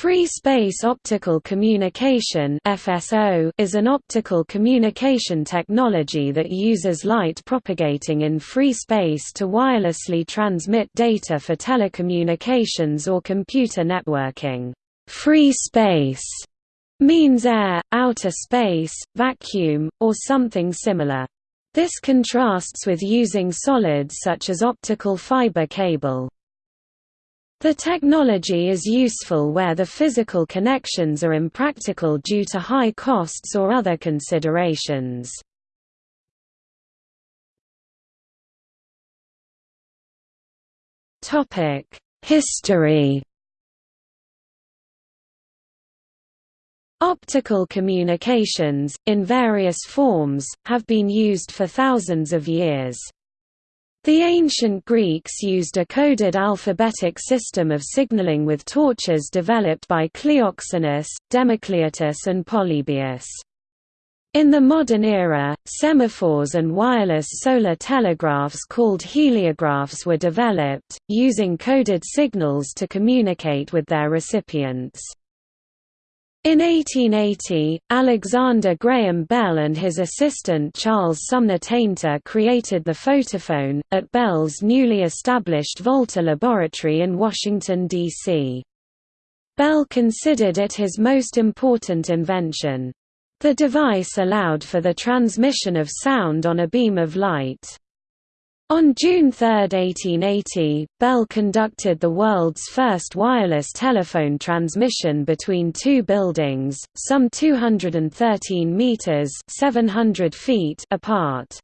Free space optical communication (FSO) is an optical communication technology that uses light propagating in free space to wirelessly transmit data for telecommunications or computer networking. Free space means air, outer space, vacuum, or something similar. This contrasts with using solids such as optical fiber cable. The technology is useful where the physical connections are impractical due to high costs or other considerations. History Optical communications, in various forms, have been used for thousands of years. The ancient Greeks used a coded alphabetic system of signaling with torches developed by Cleoxenus, Democleitus and Polybius. In the modern era, semaphores and wireless solar telegraphs called heliographs were developed, using coded signals to communicate with their recipients. In 1880, Alexander Graham Bell and his assistant Charles Sumner Tainter created the photophone, at Bell's newly established Volta Laboratory in Washington, D.C. Bell considered it his most important invention. The device allowed for the transmission of sound on a beam of light. On June 3, 1880, Bell conducted the world's first wireless telephone transmission between two buildings, some 213 meters (700 feet) apart.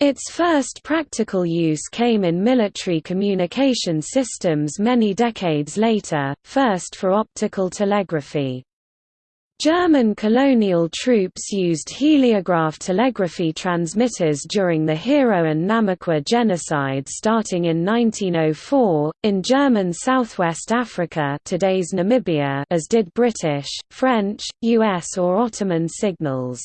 Its first practical use came in military communication systems many decades later, first for optical telegraphy. German colonial troops used heliograph telegraphy transmitters during the Herero and Namaqua genocide starting in 1904, in German Southwest Africa today's Namibia as did British, French, US or Ottoman signals.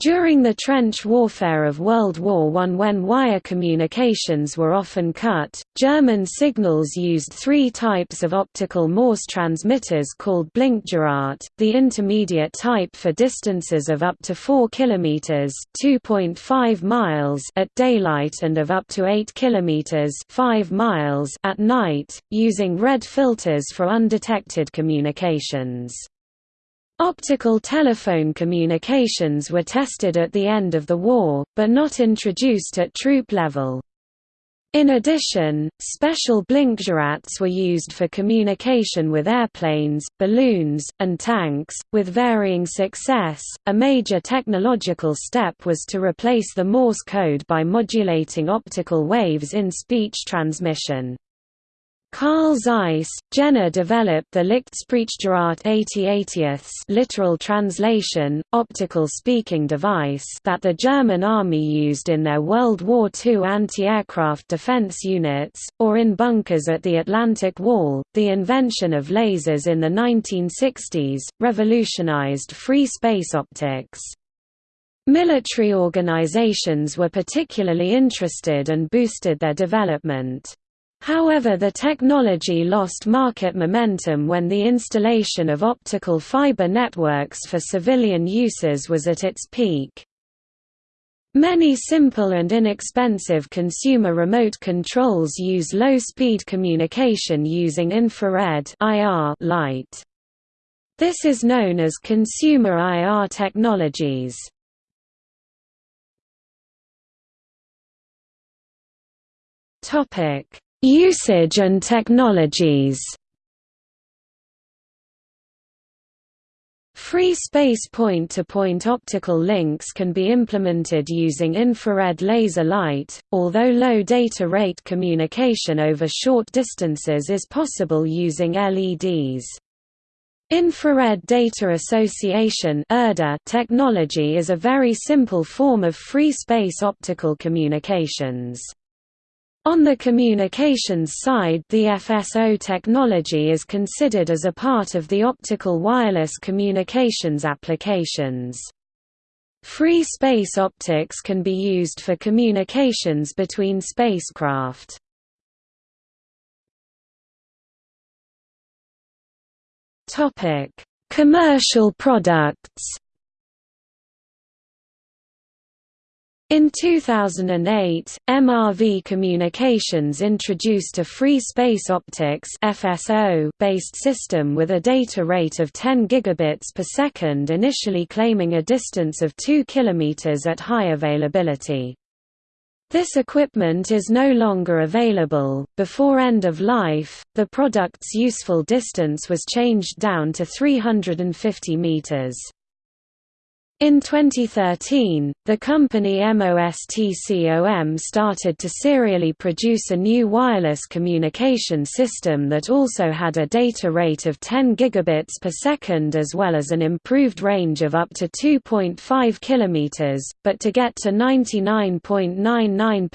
During the trench warfare of World War I when wire communications were often cut, German signals used three types of optical Morse transmitters called Blinkgerät, the intermediate type for distances of up to 4 km (2.5 miles) at daylight and of up to 8 km (5 miles) at night, using red filters for undetected communications. Optical telephone communications were tested at the end of the war, but not introduced at troop level. In addition, special blinkgeräts were used for communication with airplanes, balloons, and tanks, with varying success. A major technological step was to replace the Morse code by modulating optical waves in speech transmission. Carl Zeiss, Jena developed the Lichtsprechgerät 80 literal translation, optical speaking device that the German army used in their World War II anti-aircraft defense units, or in bunkers at the Atlantic Wall. The invention of lasers in the 1960s, revolutionized free space optics. Military organizations were particularly interested and boosted their development. However the technology lost market momentum when the installation of optical fiber networks for civilian uses was at its peak. Many simple and inexpensive consumer remote controls use low-speed communication using infrared light. This is known as consumer IR technologies. Topic Usage and technologies Free space point-to-point -point optical links can be implemented using infrared laser light, although low data rate communication over short distances is possible using LEDs. Infrared Data Association technology is a very simple form of free space optical communications. On the communications side the FSO technology is considered as a part of the optical wireless communications applications. Free space optics can be used for communications between spacecraft. Commercial products. In 2008, MRV Communications introduced a free space optics based system with a data rate of 10 gigabits per second, initially claiming a distance of 2 kilometers at high availability. This equipment is no longer available. Before end of life, the product's useful distance was changed down to 350 meters. In 2013, the company MOSTCOM started to serially produce a new wireless communication system that also had a data rate of 10 gigabits per second as well as an improved range of up to 2.5 kilometers, but to get to 99.99%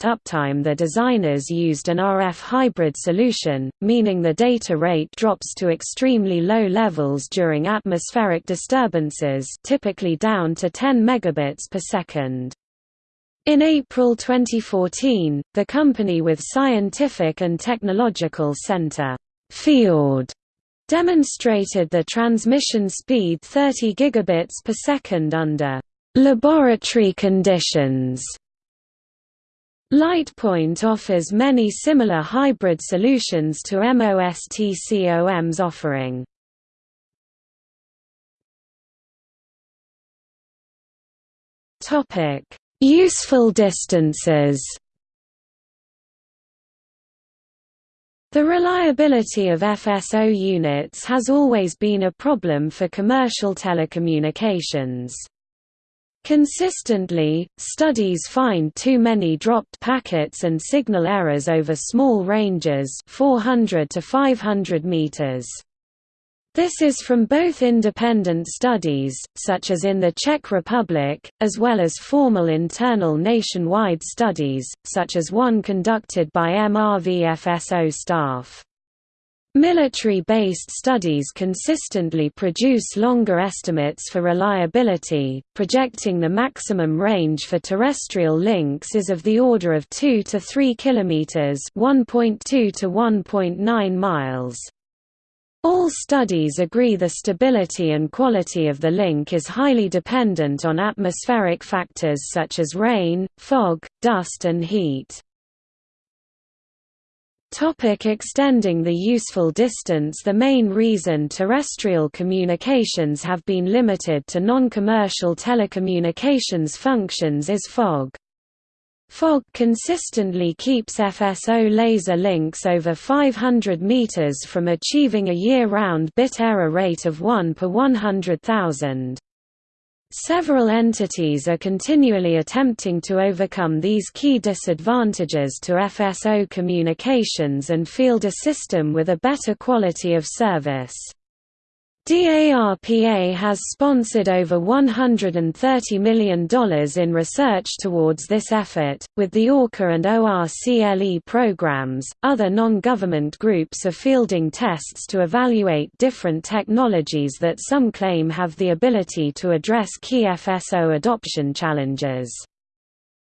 uptime the designers used an RF hybrid solution, meaning the data rate drops to extremely low levels during atmospheric disturbances typically down to 10 megabits per second. In April 2014, the company with Scientific and Technological Center FIORD demonstrated the transmission speed 30 gigabits per second under laboratory conditions. Lightpoint offers many similar hybrid solutions to MOSTCOM's offering. Topic: Useful distances. The reliability of FSO units has always been a problem for commercial telecommunications. Consistently, studies find too many dropped packets and signal errors over small ranges 400 to 500 meters. This is from both independent studies, such as in the Czech Republic, as well as formal internal nationwide studies, such as one conducted by MRVFSO staff. Military-based studies consistently produce longer estimates for reliability, projecting the maximum range for terrestrial links is of the order of 2 to 3 kilometers, 1.2 to 1.9 miles. All studies agree the stability and quality of the link is highly dependent on atmospheric factors such as rain, fog, dust and heat. Topic extending the useful distance The main reason terrestrial communications have been limited to non-commercial telecommunications functions is fog. Fog consistently keeps FSO laser links over 500 meters from achieving a year-round bit error rate of 1 per 100,000. Several entities are continually attempting to overcome these key disadvantages to FSO communications and field a system with a better quality of service. DARPA has sponsored over $130 million in research towards this effort, with the ORCA and ORCLE programs. Other non government groups are fielding tests to evaluate different technologies that some claim have the ability to address key FSO adoption challenges.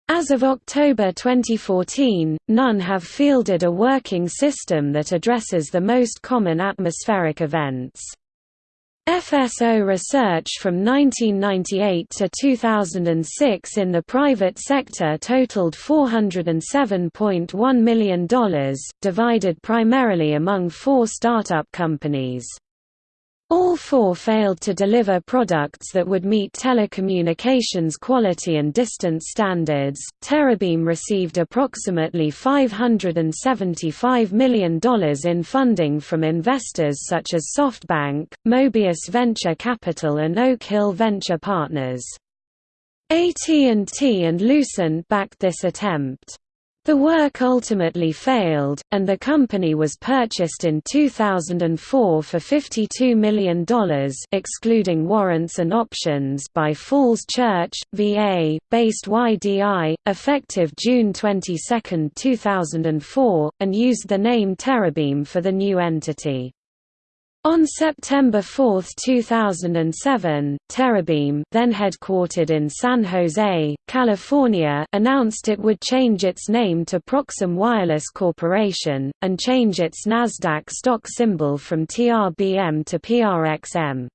As of October 2014, none have fielded a working system that addresses the most common atmospheric events. FSO research from 1998 to 2006 in the private sector totaled $407.1 million, divided primarily among four startup companies. All four failed to deliver products that would meet telecommunications quality and distance standards. Terabeam received approximately $575 million in funding from investors such as SoftBank, Mobius Venture Capital, and Oak Hill Venture Partners. AT&T and Lucent backed this attempt. The work ultimately failed, and the company was purchased in 2004 for $52 million excluding warrants and options by Falls Church, VA, based YDI, effective June 22, 2004, and used the name Terabeam for the new entity. On September 4, 2007, Terabeam then headquartered in San Jose, California announced it would change its name to Proxim Wireless Corporation, and change its Nasdaq stock symbol from TRBM to PRXM.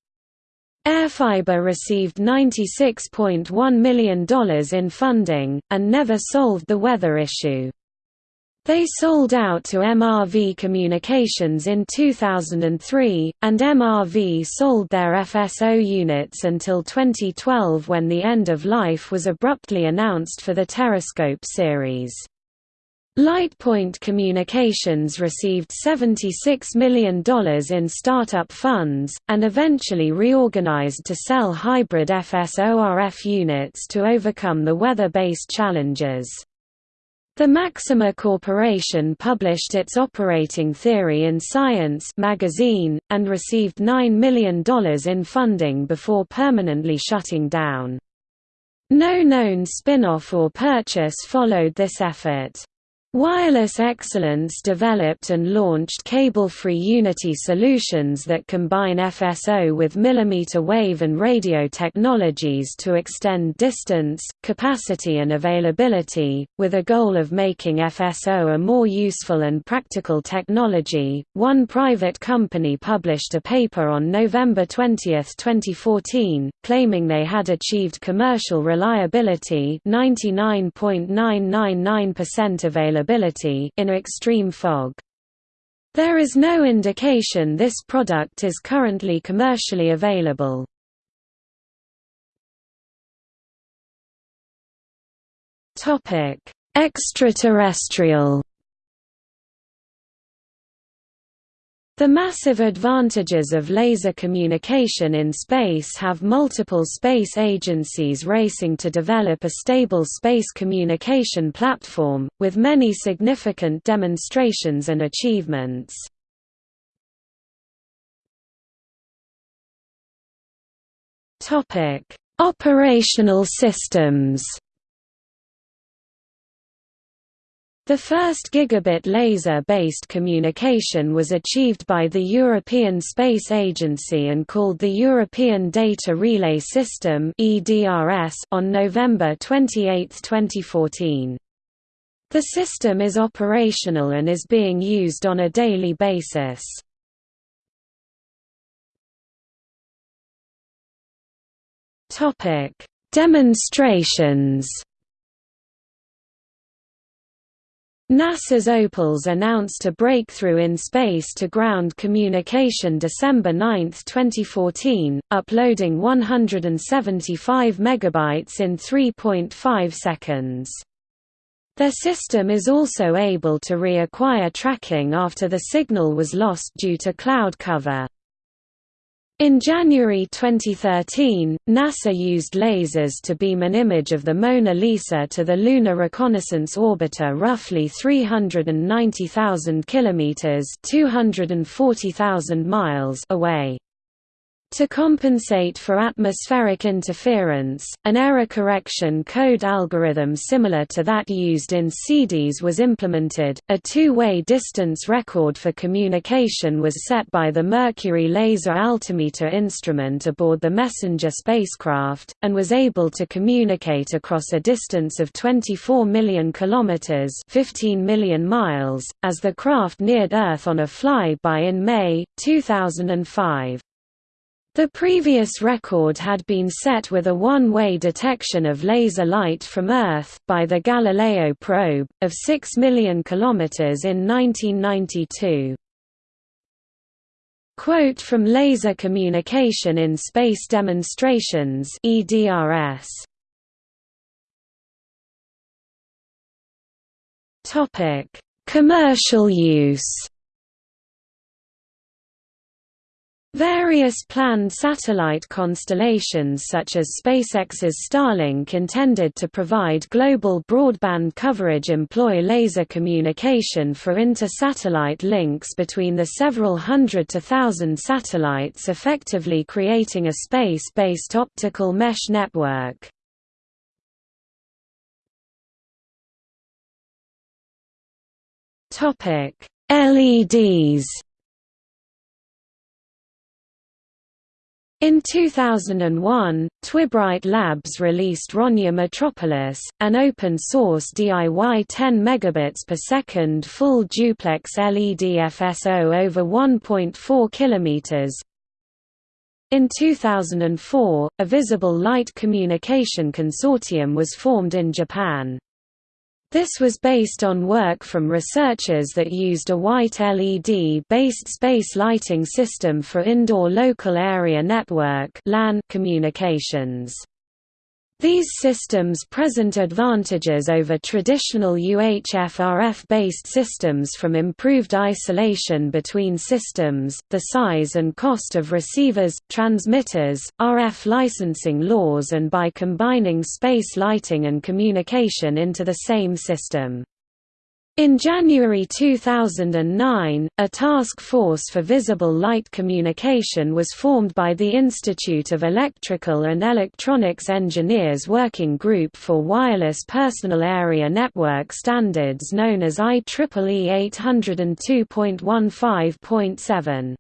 Airfiber received $96.1 million in funding, and never solved the weather issue. They sold out to MRV Communications in 2003, and MRV sold their FSO units until 2012 when the end of life was abruptly announced for the TereScope series. LightPoint Communications received $76 million in startup funds, and eventually reorganized to sell hybrid FSO-RF units to overcome the weather-based challenges. The Maxima Corporation published its operating theory in Science magazine, and received $9 million in funding before permanently shutting down. No known spin-off or purchase followed this effort. Wireless Excellence developed and launched cable-free Unity solutions that combine FSO with millimeter wave and radio technologies to extend distance, capacity and availability, with a goal of making FSO a more useful and practical technology. One private company published a paper on November 20, 2014, claiming they had achieved commercial reliability 99.999% availability in extreme fog. There is no indication this product is currently commercially available. Topic: Extraterrestrial The massive advantages of laser communication in space have multiple space agencies racing to develop a stable space communication platform, with many significant demonstrations and achievements. Operational systems The first gigabit laser-based communication was achieved by the European Space Agency and called the European Data Relay System on November 28, 2014. The system is operational and is being used on a daily basis. Demonstrations NASA's Opals announced a breakthrough in space-to-ground communication December 9, 2014, uploading 175 megabytes in 3.5 seconds. Their system is also able to reacquire tracking after the signal was lost due to cloud cover. In January 2013, NASA used lasers to beam an image of the Mona Lisa to the Lunar Reconnaissance Orbiter roughly 390,000 kilometers (240,000 miles) away. To compensate for atmospheric interference, an error correction code algorithm similar to that used in CDs was implemented. A two-way distance record for communication was set by the Mercury Laser Altimeter instrument aboard the Messenger spacecraft, and was able to communicate across a distance of 24 million kilometers (15 million miles) as the craft neared Earth on a flyby in May 2005. The previous record had been set with a one-way detection of laser light from Earth, by the Galileo probe, of 6 million kilometers in 1992. Quote from Laser Communication in Space Demonstrations EDRS. Topic: Commercial use Various planned satellite constellations such as SpaceX's Starlink intended to provide global broadband coverage employ laser communication for inter-satellite links between the several hundred to thousand satellites effectively creating a space-based optical mesh network. LEDs In 2001, Twibright Labs released Ronja Metropolis, an open-source DIY 10 megabits per second full duplex LED FSO over 1.4 kilometers. In 2004, a visible light communication consortium was formed in Japan. This was based on work from researchers that used a white LED-based space lighting system for indoor local area network communications. These systems present advantages over traditional UHF-RF-based systems from improved isolation between systems, the size and cost of receivers, transmitters, RF licensing laws and by combining space lighting and communication into the same system. In January 2009, a task force for visible light communication was formed by the Institute of Electrical and Electronics Engineers Working Group for Wireless Personal Area Network Standards known as IEEE 802.15.7.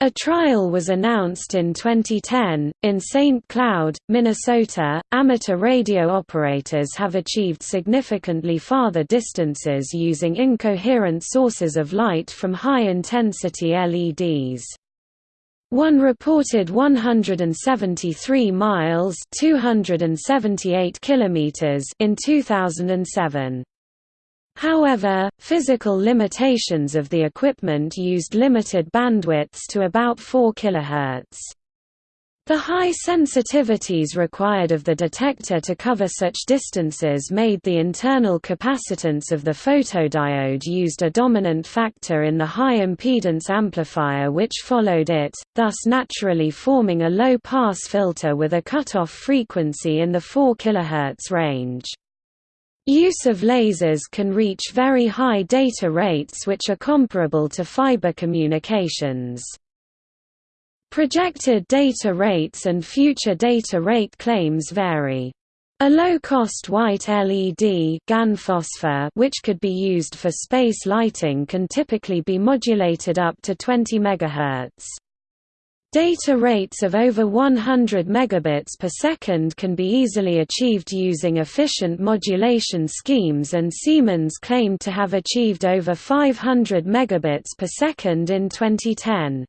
A trial was announced in 2010. In St. Cloud, Minnesota, amateur radio operators have achieved significantly farther distances using incoherent sources of light from high intensity LEDs. One reported 173 miles (278 kilometers) in 2007. However, physical limitations of the equipment used limited bandwidths to about 4 kHz. The high sensitivities required of the detector to cover such distances made the internal capacitance of the photodiode used a dominant factor in the high impedance amplifier which followed it, thus naturally forming a low-pass filter with a cutoff frequency in the 4 kHz range. Use of lasers can reach very high data rates which are comparable to fiber communications. Projected data rates and future data rate claims vary. A low-cost white LED GaN phosphor which could be used for space lighting can typically be modulated up to 20 MHz. Data rates of over 100 megabits per second can be easily achieved using efficient modulation schemes and Siemens claimed to have achieved over 500 megabits per second in 2010.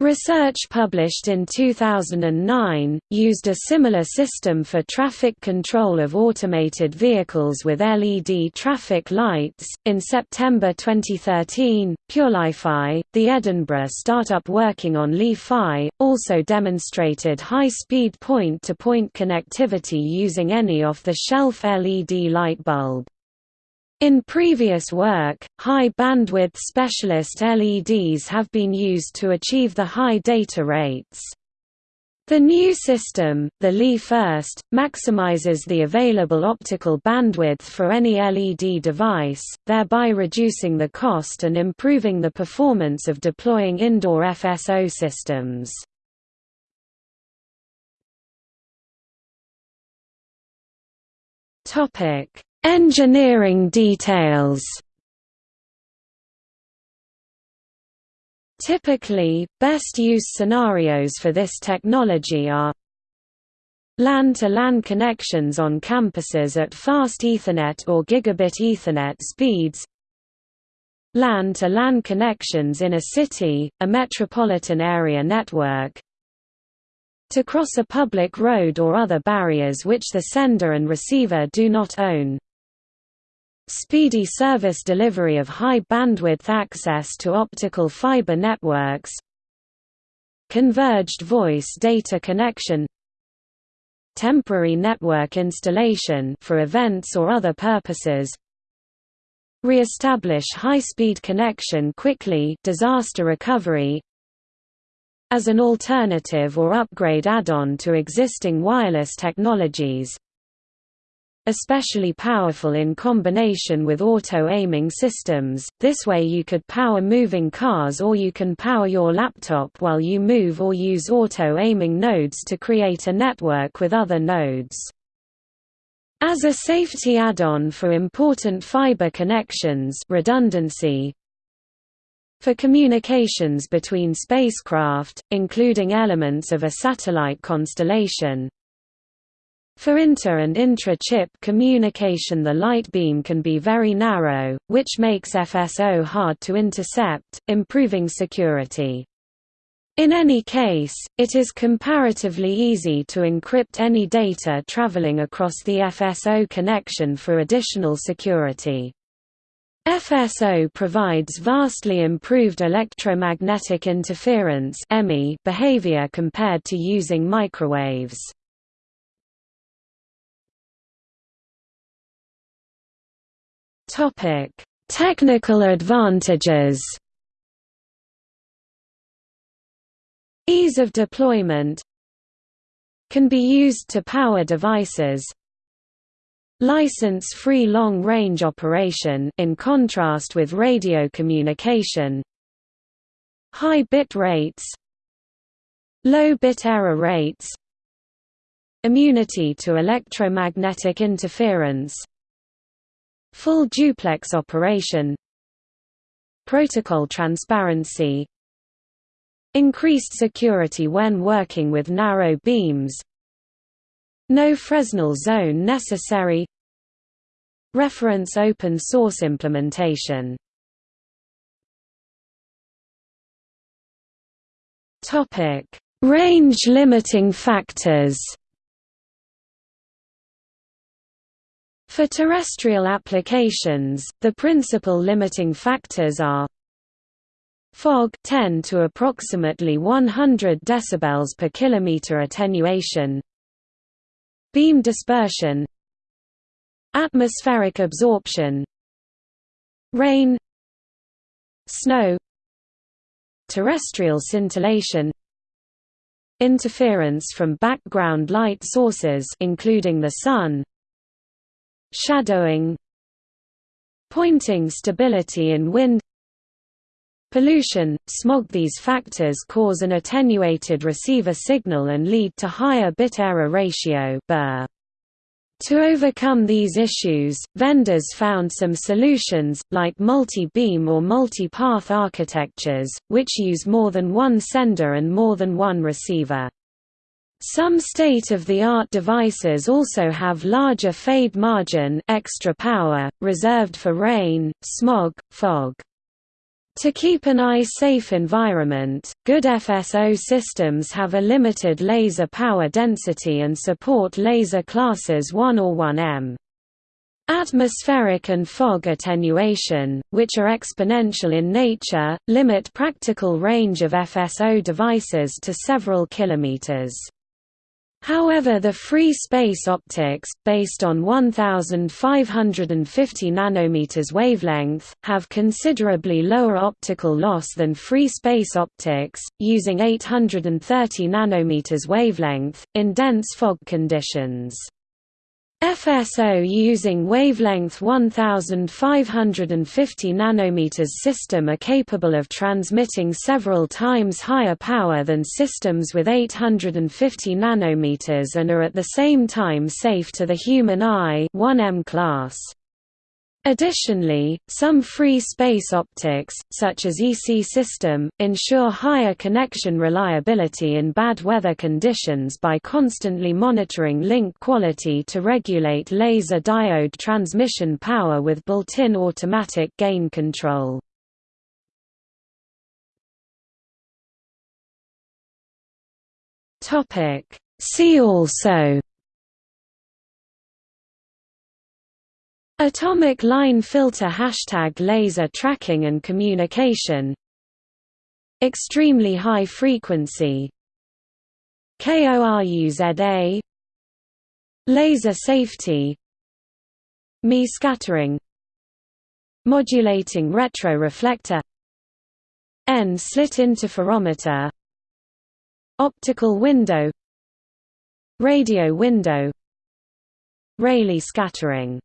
Research published in 2009, used a similar system for traffic control of automated vehicles with LED traffic lights. In September 2013, PureLiFi, the Edinburgh startup working on Li-Fi, also demonstrated high speed point to point connectivity using any off the shelf LED light bulb. In previous work, high-bandwidth specialist LEDs have been used to achieve the high data rates. The new system, the Li-1st, maximizes the available optical bandwidth for any LED device, thereby reducing the cost and improving the performance of deploying indoor FSO systems. Topic: Engineering details. Typically, best use scenarios for this technology are LAN-to-LAN connections on campuses at fast Ethernet or gigabit Ethernet speeds LAN-to-LAN connections in a city, a metropolitan area network to cross a public road or other barriers which the sender and receiver do not own speedy service delivery of high-bandwidth access to optical fiber networks converged voice data connection temporary network installation for events or other purposes re-establish high-speed connection quickly disaster recovery as an alternative or upgrade add-on to existing wireless technologies especially powerful in combination with auto-aiming systems, this way you could power moving cars or you can power your laptop while you move or use auto-aiming nodes to create a network with other nodes. As a safety add-on for important fiber connections redundancy, For communications between spacecraft, including elements of a satellite constellation, for inter- and intra-chip communication the light beam can be very narrow, which makes FSO hard to intercept, improving security. In any case, it is comparatively easy to encrypt any data traveling across the FSO connection for additional security. FSO provides vastly improved electromagnetic interference behavior compared to using microwaves. Technical advantages. Ease of deployment. Can be used to power devices. License-free long-range operation in contrast with radio communication. High bit rates. Low bit error rates. Immunity to electromagnetic interference Full duplex operation Protocol transparency Increased security when working with narrow beams No Fresnel zone necessary Reference open source implementation. Range limiting factors For terrestrial applications, the principal limiting factors are Fog 10 to approximately 100 decibels per kilometer attenuation. Beam dispersion. Atmospheric absorption. Rain. Snow. Terrestrial scintillation. Interference from background light sources including the sun. Shadowing. Pointing stability in wind Pollution, smog These factors cause an attenuated receiver signal and lead to higher bit error ratio To overcome these issues, vendors found some solutions, like multi-beam or multi-path architectures, which use more than one sender and more than one receiver. Some state-of-the-art devices also have larger fade margin extra power, reserved for rain, smog, fog. To keep an eye-safe environment, good FSO systems have a limited laser power density and support laser classes 1 or 1M. Atmospheric and fog attenuation, which are exponential in nature, limit practical range of FSO devices to several kilometers. However the free space optics, based on 1550 nanometers wavelength, have considerably lower optical loss than free space optics, using 830 nanometers wavelength, in dense fog conditions. FSO using wavelength 1550 nanometers system are capable of transmitting several times higher power than systems with 850 nanometers and are at the same time safe to the human eye 1M class. Additionally, some free space optics, such as EC system, ensure higher connection reliability in bad weather conditions by constantly monitoring link quality to regulate laser diode transmission power with built-in automatic gain control. See also Atomic line filter Hashtag laser tracking and communication. Extremely high frequency. KORUZA Laser safety. Mie scattering. Modulating retroreflector. N-slit interferometer. Optical window. Radio window. Rayleigh scattering